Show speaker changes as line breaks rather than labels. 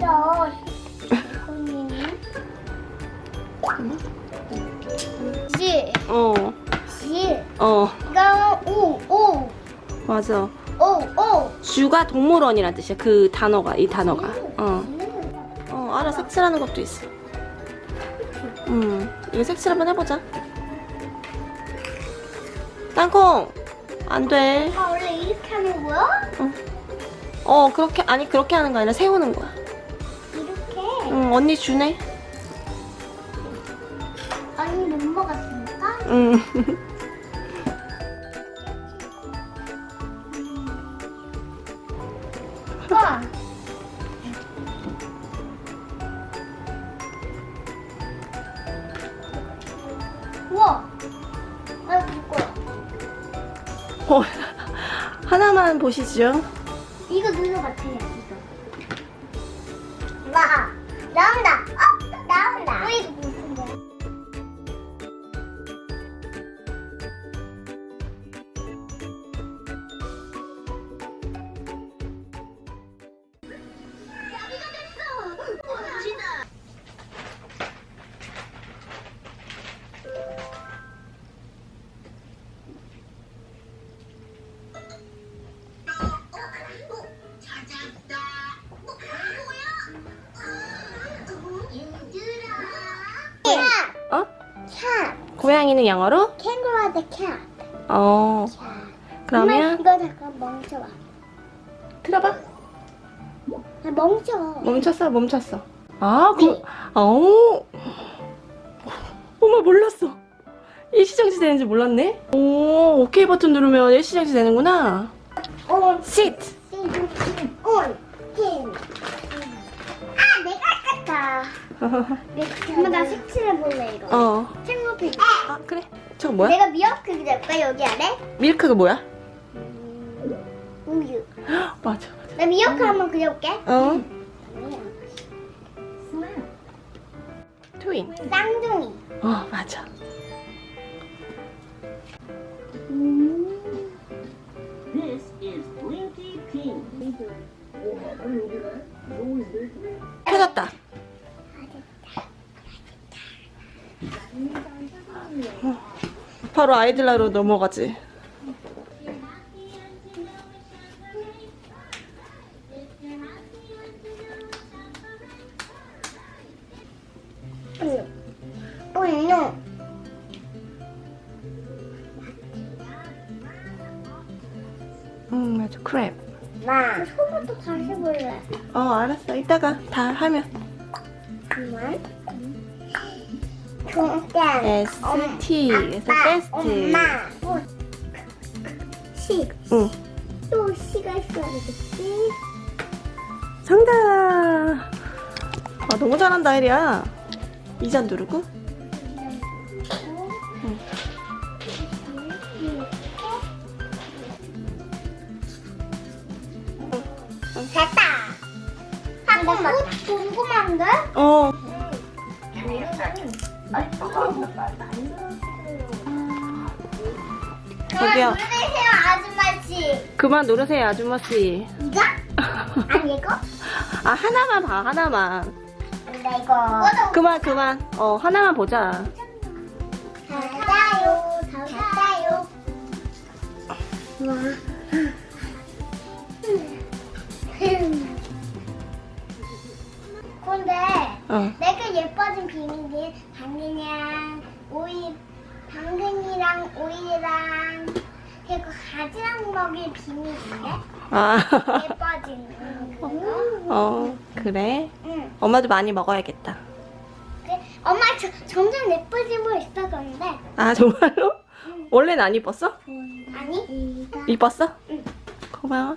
힘들어.
어.
맞아.
오 오.
주가 동물원이란 뜻이야. 그 단어가 이 단어가. 어. 어 알아 색칠하는 것도 있어. 음. 이거 색칠 한번 해보자. 땅콩. 안 돼.
아 원래 이렇게 하는 거야?
어. 어 그렇게 아니 그렇게 하는 거 아니라 세우는 거야. 응, 언니 주네.
아니, 못 먹었으니까?
응.
와. 우와. 아, 이거.
어, 하나만 보시죠.
이거 누구 같아요, 나온다. 어, 나온다. 어, 이거 무슨 거야? cat.
고양이는 영어로?
Kangaroo the cat.
어. 그러면
이거 잠깐 멈춰봐.
들어봐.
아, 멈춰.
멈췄어, 멈췄어. 아, 그, 어. 엄마 몰랐어. 일시정지 되는지 몰랐네. 오, 오케이 버튼 누르면 일시정지 되는구나.
온.
sit.
아, 내가 깠다. 엄마 나 색칠해 볼래 이거.
어.
챙고피.
아, 그래. 저거 뭐야?
내가 미역국 그릴까 여기 안에?
밀크가 뭐야?
우유.
맞아, 맞아.
나 미역국 한번 그려볼게.
어. 트윈.
쌍둥이.
어, 맞아.
This is Blinky Pink.
바로 아이들라로 넘어가지.
분노.
응, 맞아. 크랩.
마. 소부터 다시 볼래.
어, 알았어. 이따가 다 하면.
그만. 종단.
ST. 그래서 베스트.
엄마. 시.
응.
또 시가 있어야 되겠지?
정답! 아, 너무 잘한다, 혜리야. 이 잔 누르고.
됐다. 잠깐만. 궁금한데?
어. 저기요.
누르세요 아줌마씨.
그만 누르세요, 아줌마씨.
이거? 아니 이거?
아, 하나만 봐, 하나만.
근데 이거.
그만, 그만. 어, 하나만 보자.
닫아요. 닫아요. 근
어.
내가 예뻐진 비밀이 당근이랑 오이, 당근이랑 오이랑 그리고 가지랑 먹일 비밀인데
아.
예뻐진 그거.
어, 그래?
응.
엄마도 많이 먹어야겠다.
그, 엄마 저, 점점 예뻐지고 있어졌는데
아, 정말로? 원래는 안 이뻤어?
아니
이뻤어?
응.
고마워.